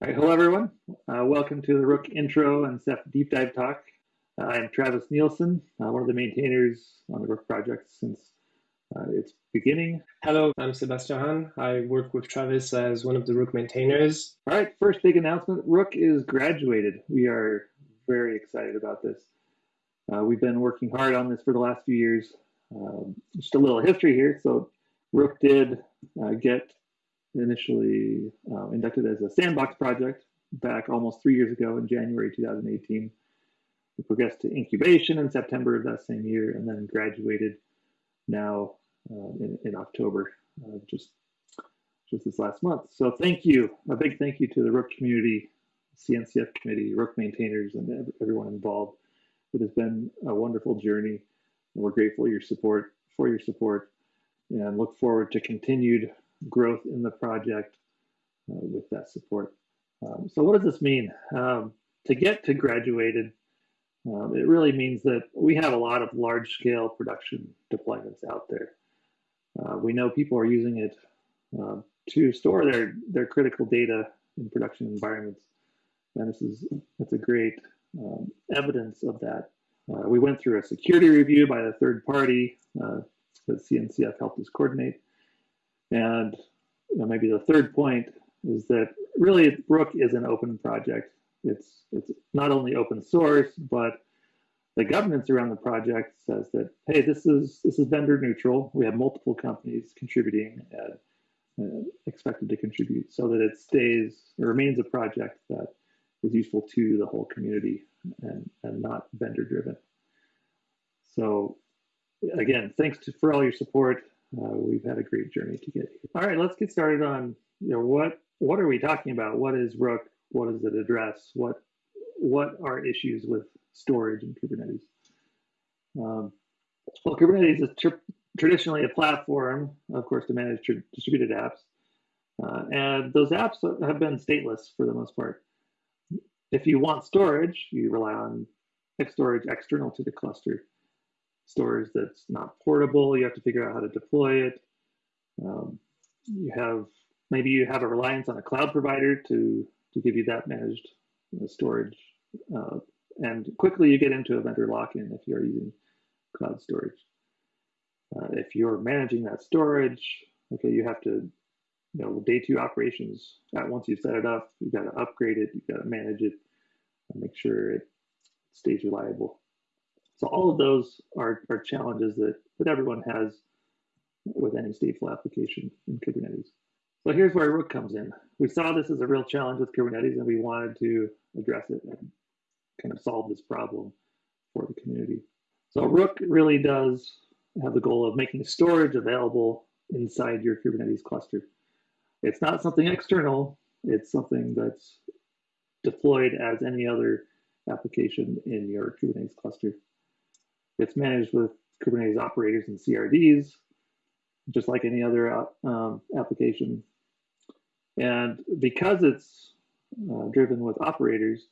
All right, hello everyone. Uh, welcome to the Rook intro and Ceph deep dive talk. Uh, I am Travis Nielsen, uh, one of the maintainers on the Rook project since uh, its beginning. Hello, I'm Sebastian Han. I work with Travis as one of the Rook maintainers. All right, first big announcement Rook is graduated. We are very excited about this. Uh, we've been working hard on this for the last few years. Um, just a little history here. So, Rook did uh, get initially uh, inducted as a sandbox project back almost three years ago in January 2018. We progressed to incubation in September of that same year and then graduated now uh, in, in, October, uh, just, just this last month. So thank you, a big thank you to the Rook community, CNCF committee, Rook maintainers, and everyone involved. It has been a wonderful journey. And we're grateful your support, for your support, and look forward to continued growth in the project uh, with that support. Um, so what does this mean? Um, to get to graduated, um, it really means that we have a lot of large scale production deployments out there. Uh, we know people are using it uh, to store their, their critical data in production environments. And this is it's a great um, evidence of that. Uh, we went through a security review by a third party uh, that CNCF helped us coordinate. And you know, maybe the third point is that really Rook is an open project. It's it's not only open source, but the governance around the project says that hey, this is this is vendor neutral. We have multiple companies contributing and uh, expected to contribute, so that it stays it remains a project that is useful to the whole community and and not vendor driven. So again, thanks to, for all your support. Uh, we've had a great journey to get here. All right, let's get started on you know what what are we talking about? What is Rook? What does it address? What what are issues with storage in Kubernetes? Um, well, Kubernetes is tr traditionally a platform, of course, to manage distributed apps, uh, and those apps have been stateless for the most part. If you want storage, you rely on storage external to the cluster storage that's not portable. You have to figure out how to deploy it. Um, you have maybe you have a reliance on a cloud provider to to give you that managed you know, storage, uh, and quickly you get into a vendor lock-in if you're using cloud storage. Uh, if you're managing that storage, okay, you have to, you know, day two operations. At once you set it up, you got to upgrade it, you got to manage it, make sure it stays reliable. So all of those are, are challenges that, that everyone has with any stateful application in Kubernetes. So here's where Rook comes in. We saw this as a real challenge with Kubernetes and we wanted to address it and kind of solve this problem for the community. So Rook really does have the goal of making storage available inside your Kubernetes cluster. It's not something external, it's something that's deployed as any other application in your Kubernetes cluster. It's managed with Kubernetes operators and CRDs, just like any other um, application. And because it's uh, driven with operators,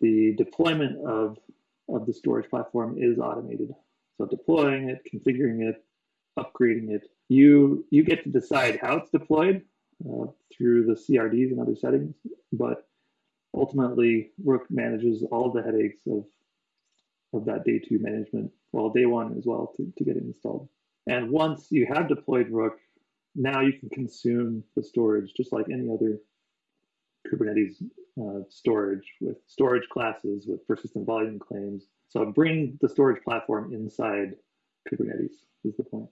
the deployment of, of the storage platform is automated. So deploying it, configuring it, upgrading it, you, you get to decide how it's deployed uh, through the CRDs and other settings, but ultimately Rook manages all the headaches of of that day two management, well, day one as well to, to get it installed. And once you have deployed Rook, now you can consume the storage just like any other Kubernetes uh, storage with storage classes, with persistent volume claims. So bring the storage platform inside Kubernetes is the point.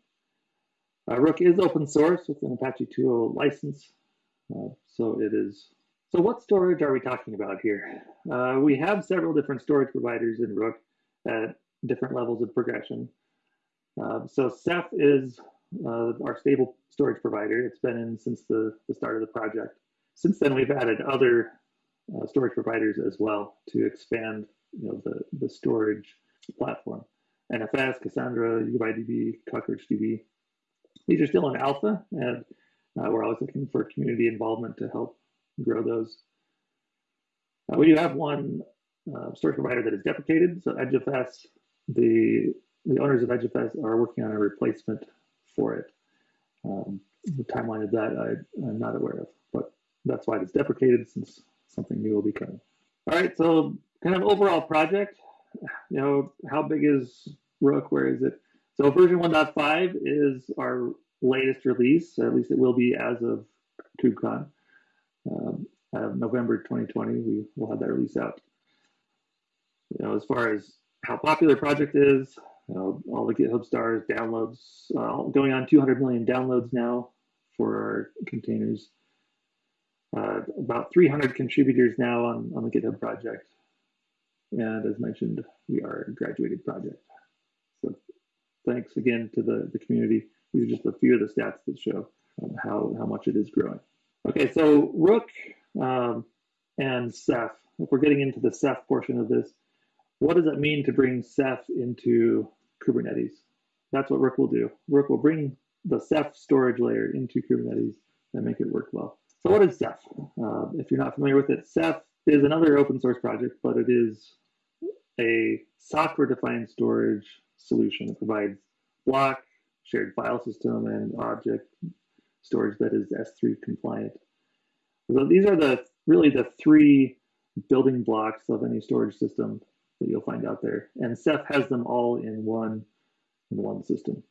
Uh, Rook is open source with an Apache 2.0 license. Uh, so it is. So what storage are we talking about here? Uh, we have several different storage providers in Rook at different levels of progression. Uh, so Ceph is uh, our stable storage provider. It's been in since the, the start of the project. Since then, we've added other uh, storage providers as well to expand you know, the, the storage platform. NFS, Cassandra, YugabyteDB, CockroachDB. These are still in alpha, and uh, we're always looking for community involvement to help grow those. Uh, we do have one uh, storage provider that is deprecated. So EdgeFS, the the owners of EdgeFS are working on a replacement for it. Um, the timeline of that I, am not aware of, but that's why it's deprecated since something new will be coming. All right, so kind of overall project, you know, how big is Rook? Where is it? So version 1.5 is our latest release, at least it will be as of KubeCon. Um, November 2020, we will have that release out. You know, as far as how popular project is, you know, all the GitHub stars, downloads, uh, going on 200 million downloads now for our containers. Uh, about 300 contributors now on, on the GitHub project. And as mentioned, we are a graduated project. So thanks again to the, the community. These are just a few of the stats that show um, how, how much it is growing. Okay, so Rook um, and Ceph, if we're getting into the Ceph portion of this, what does it mean to bring Ceph into Kubernetes? That's what Rook will do. Rook will bring the Ceph storage layer into Kubernetes and make it work well. So what is Ceph? Uh, if you're not familiar with it, Ceph is another open source project, but it is a software-defined storage solution that provides block, shared file system, and object storage that is S3 compliant. So these are the really the three building blocks of any storage system that you'll find out there. And Ceph has them all in one in one system.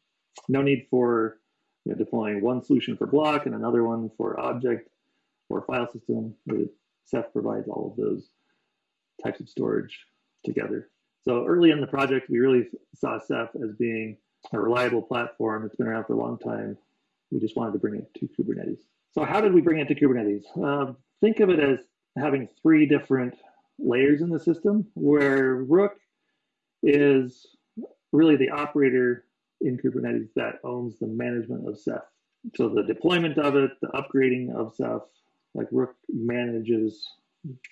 No need for you know, deploying one solution for block and another one for object or file system. Ceph provides all of those types of storage together. So early in the project, we really saw Ceph as being a reliable platform. It's been around for a long time. We just wanted to bring it to Kubernetes. So how did we bring it to Kubernetes? Uh, think of it as having three different layers in the system where Rook is really the operator in Kubernetes that owns the management of Ceph. So the deployment of it, the upgrading of Ceph, like Rook manages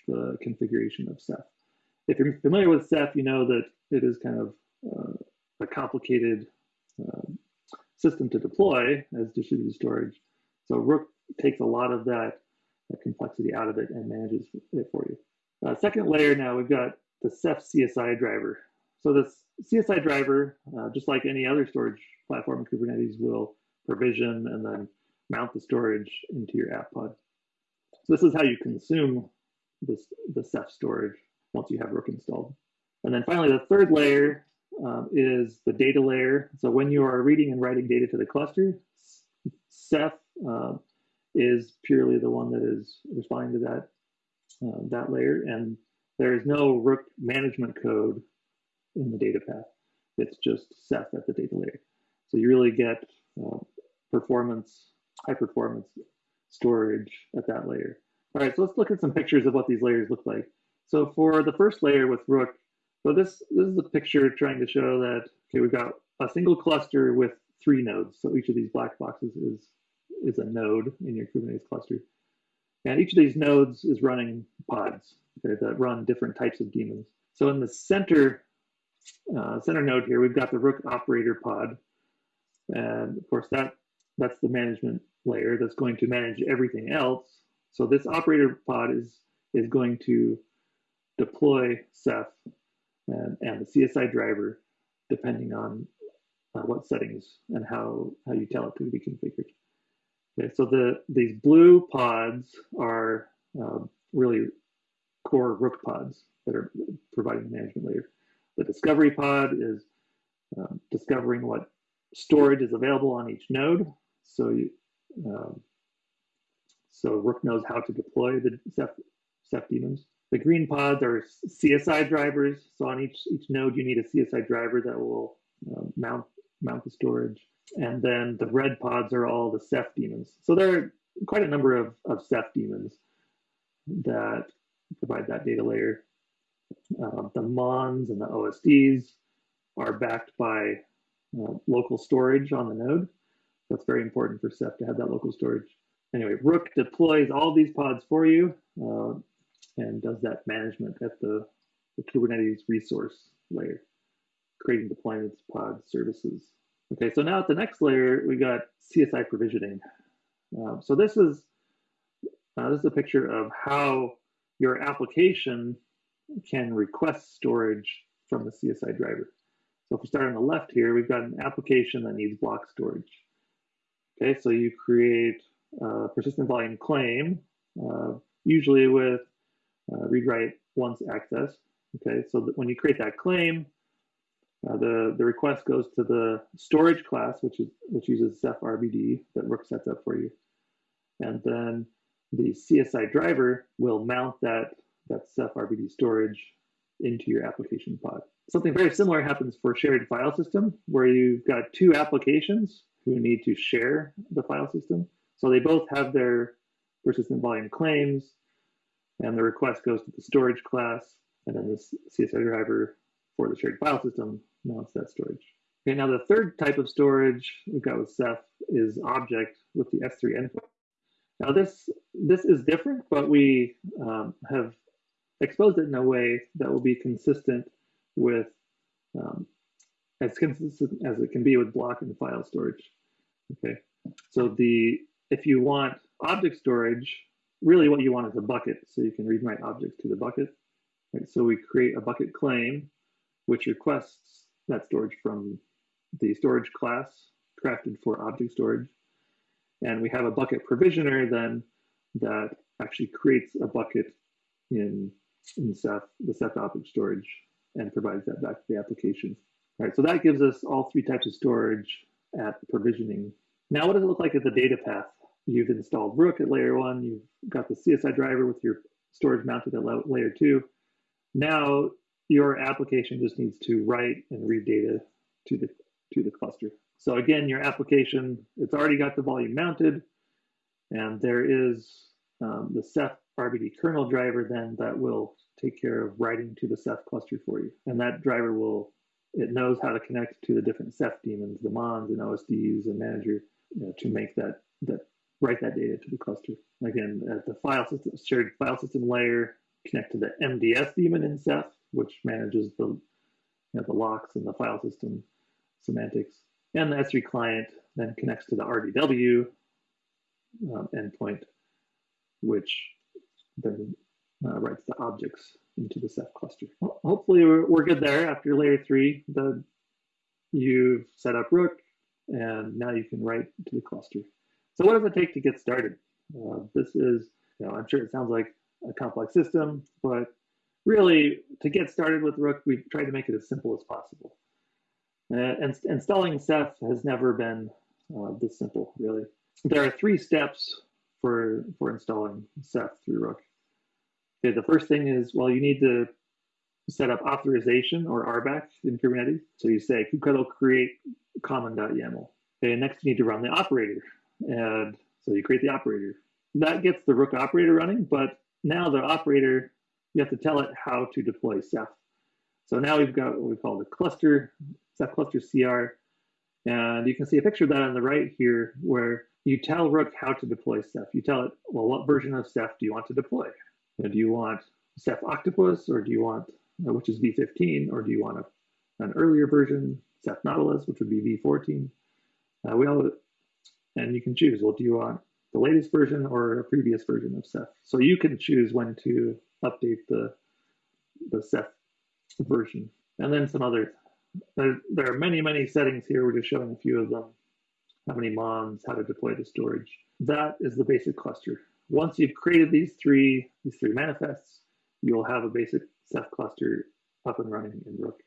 the configuration of Ceph. If you're familiar with Ceph, you know that it is kind of uh, a complicated uh, system to deploy as distributed storage. So Rook takes a lot of that, that complexity out of it and manages it for you. Uh, second layer now, we've got the Ceph CSI driver. So this CSI driver, uh, just like any other storage platform in Kubernetes, will provision and then mount the storage into your app pod. So this is how you consume this, the Ceph storage once you have Rook installed. And then finally, the third layer um, is the data layer. So when you are reading and writing data to the cluster, Ceph uh, is purely the one that is responding to that uh, that layer, and there is no Rook management code in the data path. It's just Ceph at the data layer. So you really get uh, performance, high performance storage at that layer. All right, so let's look at some pictures of what these layers look like. So for the first layer with Rook, so this, this is a picture trying to show that, okay, we've got a single cluster with three nodes. So each of these black boxes is, is a node in your Kubernetes cluster. And each of these nodes is running pods okay, that run different types of daemons. So in the center, uh, center node here, we've got the Rook operator pod. And of course, that that's the management layer that's going to manage everything else. So this operator pod is, is going to deploy Ceph and, and the CSI driver, depending on uh, what settings and how, how you tell it to be configured. Okay, so the these blue pods are um, really core Rook pods that are providing the management layer. The discovery pod is um, discovering what storage is available on each node. So you, um, so Rook knows how to deploy the Ceph, Ceph daemons. The green pods are CSI drivers. So on each each node, you need a CSI driver that will uh, mount mount the storage. And then the red pods are all the Ceph daemons. So there are quite a number of, of Ceph daemons that provide that data layer. Uh, the MONs and the OSDs are backed by uh, local storage on the node. That's very important for Ceph to have that local storage. Anyway, Rook deploys all these pods for you uh, and does that management at the, the Kubernetes resource layer, creating deployments, pods, services, Okay, so now at the next layer, we got CSI provisioning. Uh, so this is uh, this is a picture of how your application can request storage from the CSI driver. So if we start on the left here, we've got an application that needs block storage. Okay, so you create a persistent volume claim uh, usually with uh, read write once access. Okay, so when you create that claim, uh, the, the request goes to the storage class, which is which uses Ceph RBD that Rook sets up for you. And then the CSI driver will mount that, that Ceph RBD storage into your application pod. Something very similar happens for shared file system, where you've got two applications who need to share the file system. So they both have their persistent volume claims, and the request goes to the storage class, and then the CSI driver for the shared file system mounts that storage. Okay, now the third type of storage we've got with Ceph is object with the S3 endpoint. Now this this is different, but we um, have exposed it in a way that will be consistent with um, as consistent as it can be with block and file storage. Okay, so the if you want object storage, really what you want is a bucket, so you can read my objects to the bucket. Right, so we create a bucket claim, which requests that storage from the storage class crafted for object storage. And we have a bucket provisioner then that actually creates a bucket in, in Ceph, the Ceph object storage and provides that back to the application. All right, so that gives us all three types of storage at provisioning. Now, what does it look like at the data path? You've installed Rook at layer one, you've got the CSI driver with your storage mounted at layer two. Now your application just needs to write and read data to the to the cluster. So again, your application, it's already got the volume mounted, and there is um, the Ceph RBD kernel driver then that will take care of writing to the Ceph cluster for you. And that driver will, it knows how to connect to the different Ceph daemons, the mons and OSDs and manager you know, to make that, that, write that data to the cluster. Again, at the file system, shared file system layer, connect to the MDS daemon in Ceph, which manages the, you know, the locks and the file system semantics. And the S3 client then connects to the RGW um, endpoint, which then uh, writes the objects into the Ceph cluster. Well, hopefully we're, we're, good there after layer three. The, you've set up Rook, and now you can write to the cluster. So what does it take to get started? Uh, this is, you know, I'm sure it sounds like a complex system, but really to get started with Rook, we've tried to make it as simple as possible. Uh, and installing Ceph has never been uh, this simple, really. There are three steps for, for installing Ceph through Rook. Okay, the first thing is, well, you need to set up authorization or RBAC in Kubernetes. So you say kubectl create common.yaml. Okay, next you need to run the operator. And so you create the operator. That gets the Rook operator running, but now the operator, you have to tell it how to deploy Ceph. So now we've got what we call the cluster Ceph cluster CR. And you can see a picture of that on the right here where you tell Rook how to deploy Ceph. You tell it, well, what version of Ceph do you want to deploy? Do you want Ceph Octopus or do you want, which is v15, or do you want a, an earlier version, Ceph Nautilus, which would be v14? Uh, we all, and you can choose, well, do you want the latest version or a previous version of Ceph? So you can choose when to update the, the Ceph version. And then some others. there, there are many, many settings here. We're just showing a few of them. How many mons, how to deploy the storage. That is the basic cluster. Once you've created these three, these three manifests, you'll have a basic Ceph cluster up and running in Rook.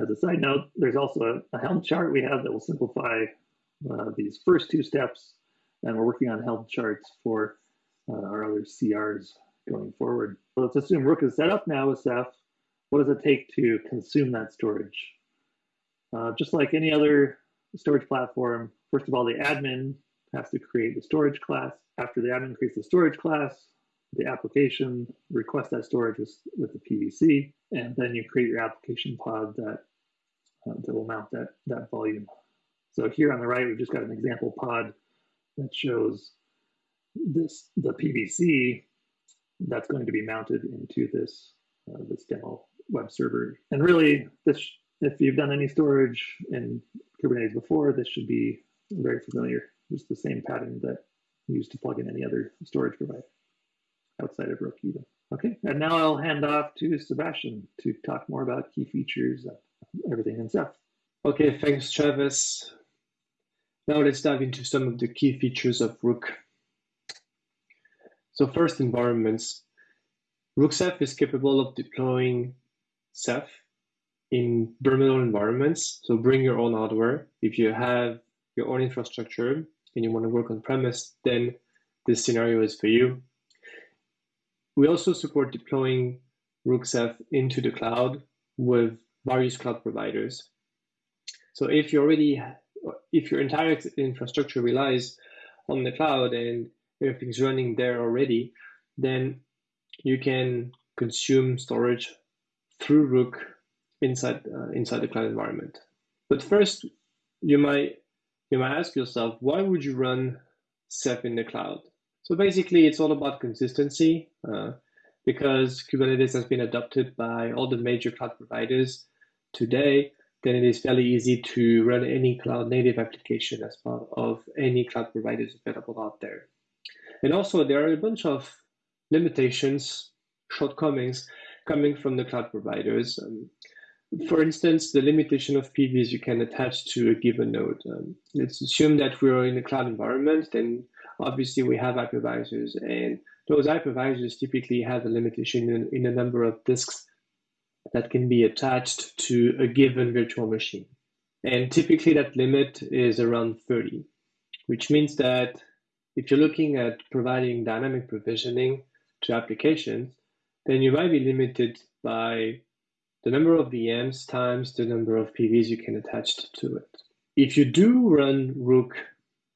As a side note, there's also a, Helm chart we have that will simplify uh, these first two steps, and we're working on Helm charts for uh, our other CRs going forward. Let's assume Rook is set up now with Ceph. What does it take to consume that storage? Uh, just like any other storage platform, first of all, the admin has to create the storage class. After the admin creates the storage class, the application requests that storage with, with the PVC, and then you create your application pod that, uh, that will mount that, that volume. So here on the right, we've just got an example pod that shows this the PVC that's going to be mounted into this uh, this demo web server. And really, this if you've done any storage in Kubernetes before, this should be very familiar. It's the same pattern that you use to plug in any other storage provider outside of Rook even. Okay, and now I'll hand off to Sebastian to talk more about key features and everything in Ceph. Okay, thanks, Travis. Now let's dive into some of the key features of Rook. So first, environments. Rook Ceph is capable of deploying Ceph in metal environments. So bring your own hardware. If you have your own infrastructure and you want to work on premise, then this scenario is for you. We also support deploying Rook Ceph into the cloud with various cloud providers. So if you already, if your entire infrastructure relies on the cloud and everything's running there already, then you can consume storage through Rook inside uh, inside the cloud environment. But first, you might you might ask yourself, why would you run Ceph in the cloud? So basically, it's all about consistency. Uh, because Kubernetes has been adopted by all the major cloud providers today, then it is fairly easy to run any cloud native application as part of any cloud providers available out there. And also, there are a bunch of limitations, shortcomings coming from the cloud providers. Um, for instance, the limitation of PVs you can attach to a given node. Um, let's assume that we're in a cloud environment, then obviously we have hypervisors, and those hypervisors typically have a limitation in, in the number of disks that can be attached to a given virtual machine. And typically that limit is around 30, which means that if you're looking at providing dynamic provisioning to applications, then you might be limited by the number of VMs times the number of PVs you can attach to it. If you do run Rook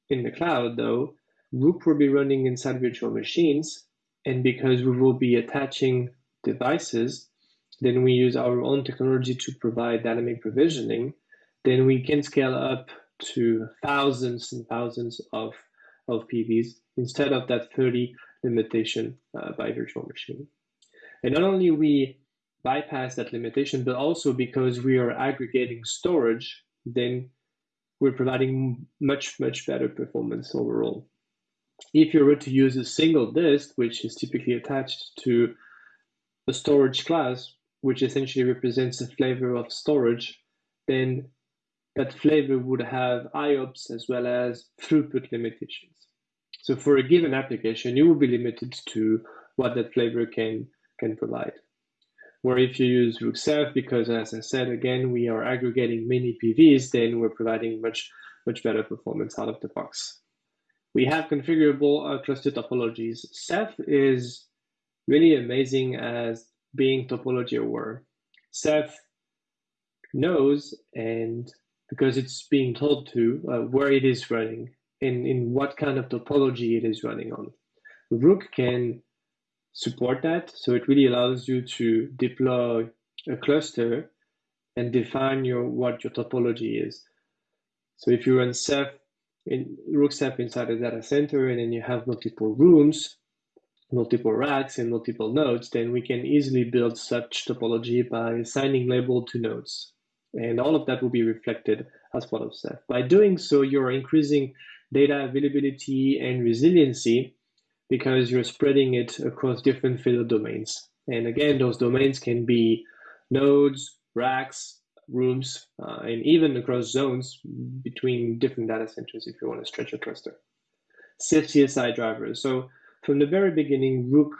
in the cloud, though, Rook will be running inside virtual machines, and because we will be attaching devices, then we use our own technology to provide dynamic provisioning, then we can scale up to thousands and thousands of, of PVs instead of that 30 limitation uh, by virtual machine. And not only we bypass that limitation, but also because we are aggregating storage, then we're providing much, much better performance overall. If you were to use a single disk, which is typically attached to a storage class, which essentially represents a flavor of storage, then that flavor would have IOPS as well as throughput limitations. So for a given application, you will be limited to what that flavor can, can provide. Where if you use Rook Ceph, because as I said, again, we are aggregating many PVs, then we're providing much, much better performance out of the box. We have configurable uh, cluster topologies. Ceph is really amazing as being topology aware. Ceph knows, and because it's being told to, uh, where it is running and in what kind of topology it is running on. Rook can support that. So it really allows you to deploy a cluster and define your what your topology is. So if you run Ceph in Rook Ceph inside a data center and then you have multiple rooms, multiple racks and multiple nodes, then we can easily build such topology by assigning label to nodes. And all of that will be reflected as part of Ceph. By doing so, you're increasing data availability and resiliency because you're spreading it across different field domains. And again, those domains can be nodes, racks, rooms, uh, and even across zones between different data centers if you want to stretch a cluster. csi drivers. So from the very beginning, Rook,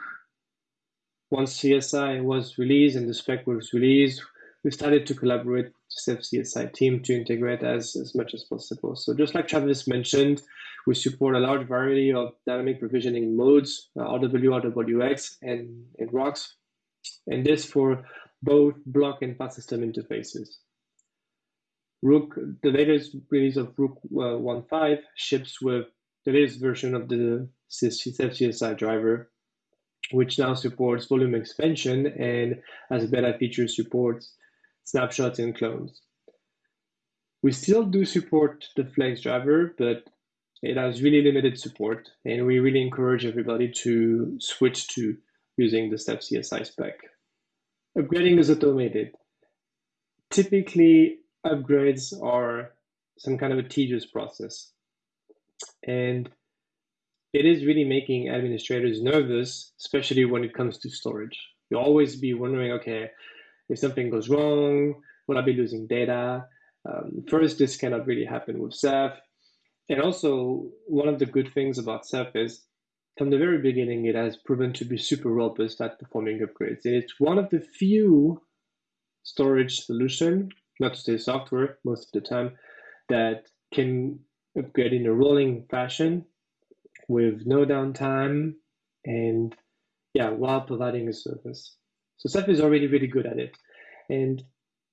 once CSI was released and the spec was released, we started to collaborate with the Ceph CSI team to integrate as, as much as possible. So just like Travis mentioned, we support a large variety of dynamic provisioning modes, uh, RW, RWX, and, and ROCs, and this for both block and file system interfaces. Rook, the latest release of Rook uh, 1.5 ships with the latest version of the Ceph CSI driver, which now supports volume expansion and as beta feature supports snapshots and clones. We still do support the Flex driver, but it has really limited support, and we really encourage everybody to switch to using the Ceph CSI spec. Upgrading is automated. Typically, upgrades are some kind of a tedious process. And it is really making administrators nervous, especially when it comes to storage. You'll always be wondering, okay, if something goes wrong, will I be losing data? Um, first, this cannot really happen with Ceph. And also, one of the good things about Ceph is from the very beginning, it has proven to be super robust at performing upgrades. And it's one of the few storage solution, not to say software most of the time, that can upgrade in a rolling fashion with no downtime and yeah, while providing a service. So Ceph is already really good at it. And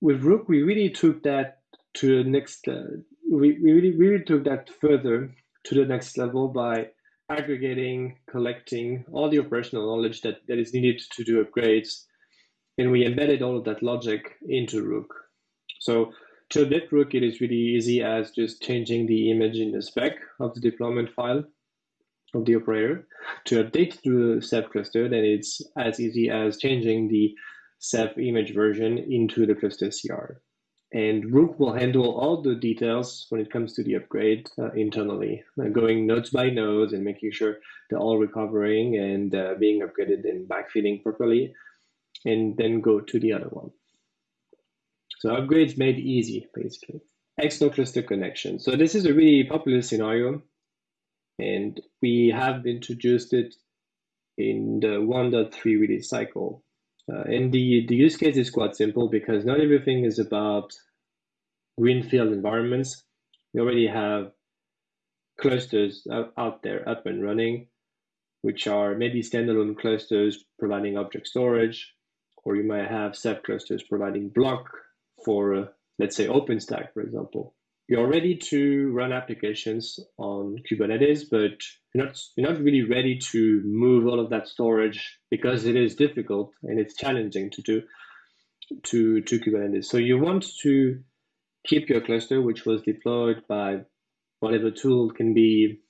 with Rook, we really took that to the next, uh, we, we really, really took that further to the next level by aggregating, collecting all the operational knowledge that, that is needed to do upgrades. And we embedded all of that logic into Rook. So to update Rook, it is really easy as just changing the image in the spec of the deployment file of the operator. To update the Ceph cluster, then it's as easy as changing the Ceph image version into the cluster CR. And Rook will handle all the details when it comes to the upgrade uh, internally, uh, going nodes by nodes and making sure they're all recovering and uh, being upgraded and backfilling properly, and then go to the other one. So upgrades made easy, basically. External cluster connection. So this is a really popular scenario, and we have introduced it in the 1.3 release cycle. Uh, and the, the use case is quite simple because not everything is about greenfield environments. We already have clusters out, there up and running, which are maybe standalone clusters providing object storage, or you might have Ceph clusters providing block for, uh, let's say, OpenStack, for example. You're ready to run applications on Kubernetes, but you're not, you're not really ready to move all of that storage because it is difficult and it's challenging to do to, to Kubernetes. So you want to keep your cluster, which was deployed by whatever tool can be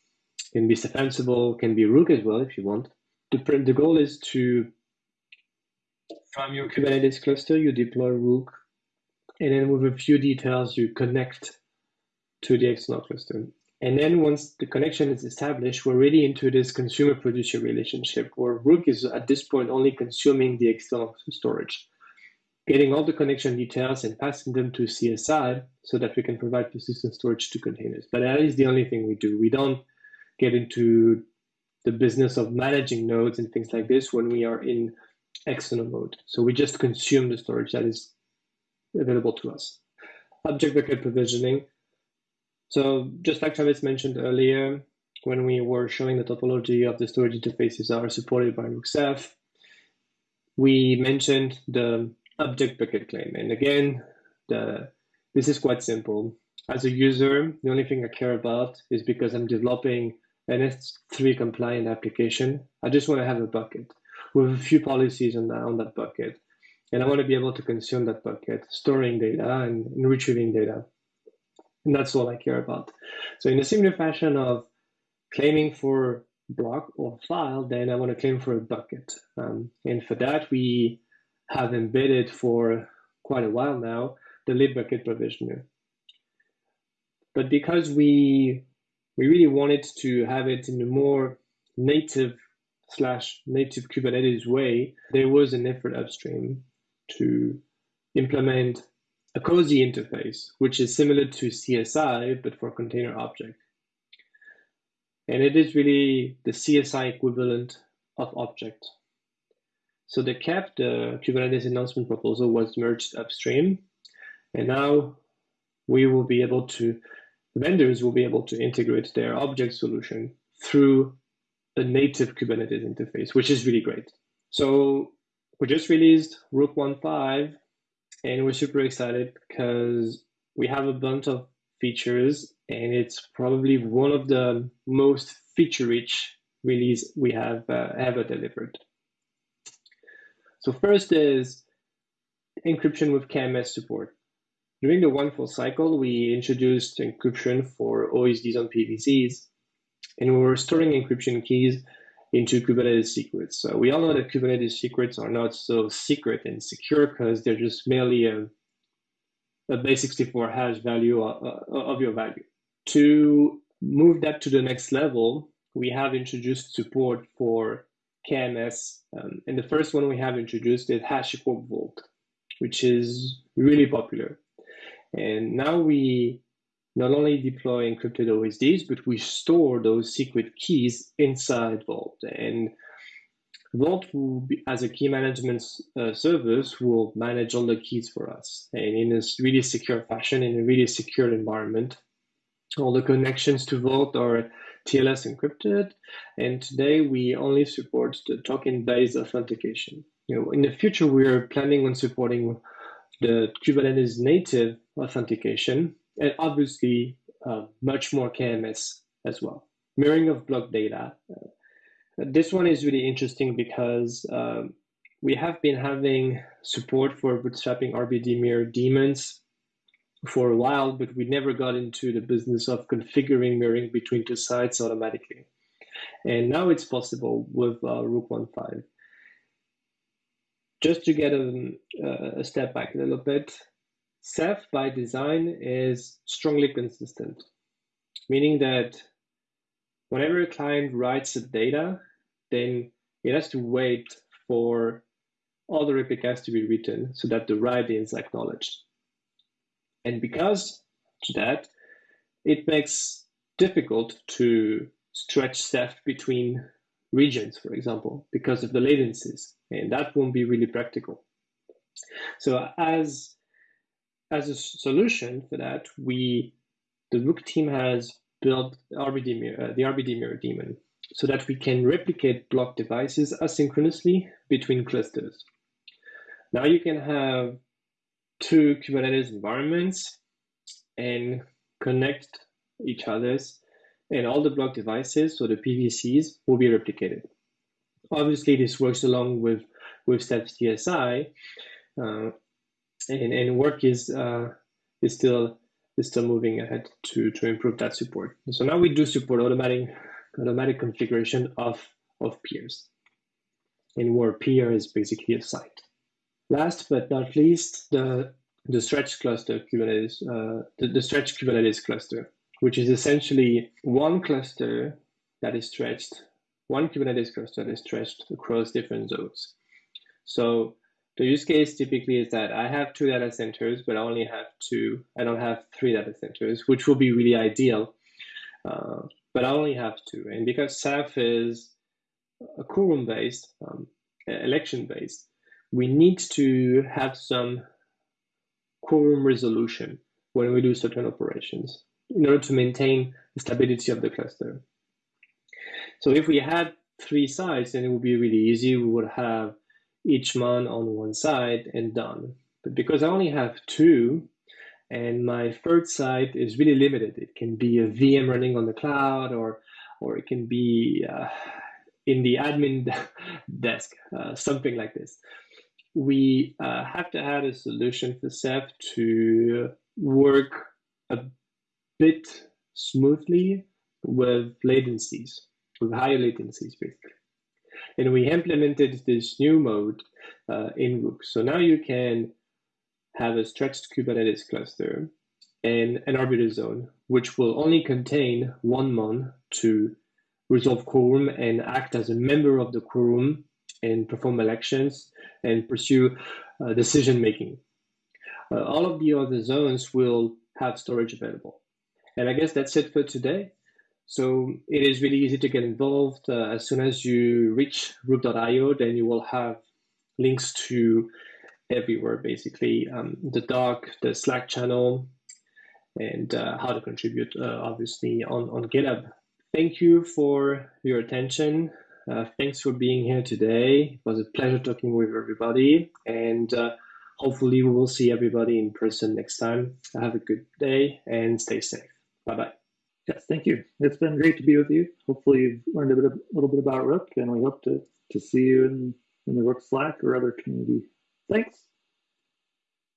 can be Ceph Ansible, can be Rook as well if you want. The, the goal is to from your Kubernetes cluster, you deploy Rook, and then with a few details, you connect to the external cluster. And then once the connection is established, we're really into this consumer producer relationship where Rook is at this point only consuming the external storage getting all the connection details and passing them to CSI so that we can provide persistent storage to containers. But that is the only thing we do. We don't get into the business of managing nodes and things like this when we are in external mode. So we just consume the storage that is available to us. Object bucket provisioning. So just like Travis mentioned earlier, when we were showing the topology of the storage interfaces that are supported by Rook we mentioned the object bucket claim. And again, the, this is quite simple. As a user, the only thing I care about is because I'm developing an S3 compliant application. I just want to have a bucket with a few policies on that, on that bucket. And I want to be able to consume that bucket, storing data and retrieving data. And that's all I care about. So in a similar fashion of claiming for block or file, then I want to claim for a bucket. Um, and for that, we have embedded for quite a while now the libbucket provisioner. But because we we really wanted to have it in a more native slash native Kubernetes way, there was an effort upstream to implement a COSI interface, which is similar to CSI, but for container object. And it is really the CSI equivalent of object. So the KEP, the Kubernetes Enhancement Proposal, was merged upstream. And now we will be able to, vendors will be able to integrate their object solution through a native Kubernetes interface, which is really great. So we just released Rook 1.5 and we're super excited because we have a bunch of features and it's probably one of the most feature rich release we have uh, ever delivered. So first is encryption with KMS support. During the one full cycle, we introduced encryption for OSDs on PVCs, and we were storing encryption keys into Kubernetes secrets. So we all know that Kubernetes secrets are not so secret and secure because they're just merely a, a base64 hash value of, uh, of your value. To move that to the next level, we have introduced support for KMS. Um, and the first one we have introduced is HashiCorp Vault, which is really popular. And now we not only deploy encrypted OSDs, but we store those secret keys inside Vault. And Vault, be, as a key management uh, service, will manage all the keys for us and in a really secure fashion, in a really secure environment. All the connections to Vault are TLS encrypted, and today we only support the token-based authentication. You know, in the future, we are planning on supporting the Kubernetes native authentication, and obviously uh, much more KMS as well. Mirroring of block data. Uh, this one is really interesting because um, we have been having support for bootstrapping RBD mirror daemons for a while, but we never got into the business of configuring mirroring between two sites automatically. And now it's possible with uh, Rook 1.5. Just to get a, a step back a little bit, Ceph by design is strongly consistent, meaning that whenever a client writes a data, then it has to wait for all the replicas to be written so that the write is acknowledged. And because to that, it makes difficult to stretch Ceph between regions, for example, because of the latencies, and that won't be really practical. So as as a solution for that, we the Rook team has built RBD mirror, uh, the RBD mirror daemon so that we can replicate block devices asynchronously between clusters. Now you can have two Kubernetes environments and connect each other's and all the block devices, so the PVCs, will be replicated. Obviously, this works along with, with CSI, uh, and, and work is uh, is still is still moving ahead to to improve that support. So now we do support automatic automatic configuration of of peers, and where peer is basically a site. Last but not least, the the stretch cluster Kubernetes, uh, the, the stretch Kubernetes cluster, which is essentially one cluster that is stretched, one Kubernetes cluster that is stretched across different zones. So the use case typically is that I have two data centers, but I only have two. I don't have three data centers, which will be really ideal. Uh, but I only have two. And because Ceph is a quorum based, um, election based, we need to have some quorum resolution when we do certain operations in order to maintain the stability of the cluster. So if we had three sites, then it would be really easy. We would have each man on one side and done. But because I only have two, and my third site is really limited, it can be a VM running on the cloud, or or it can be uh, in the admin desk, uh, something like this. We uh, have to add a solution for Ceph to work a bit smoothly with latencies, with higher latencies, basically and we implemented this new mode uh, in Rook. So now you can have a stretched Kubernetes cluster and an arbiter zone, which will only contain one mon to resolve quorum and act as a member of the quorum and perform elections and pursue uh, decision making. Uh, all of the other zones will have storage available. And I guess that's it for today. So it is really easy to get involved. Uh, as soon as you reach rook.io, then you will have links to everywhere, basically um, the doc, the Slack channel, and uh, how to contribute, uh, obviously, on, on GitHub. Thank you for your attention. Uh, thanks for being here today. It was a pleasure talking with everybody, and uh, hopefully, we will see everybody in person next time. Have a good day and stay safe. Bye bye. Yes, thank you. It's been great to be with you. Hopefully, you've learned a bit, a little bit about Rook, and we hope to to see you in in the Rook Slack or other community. Thanks.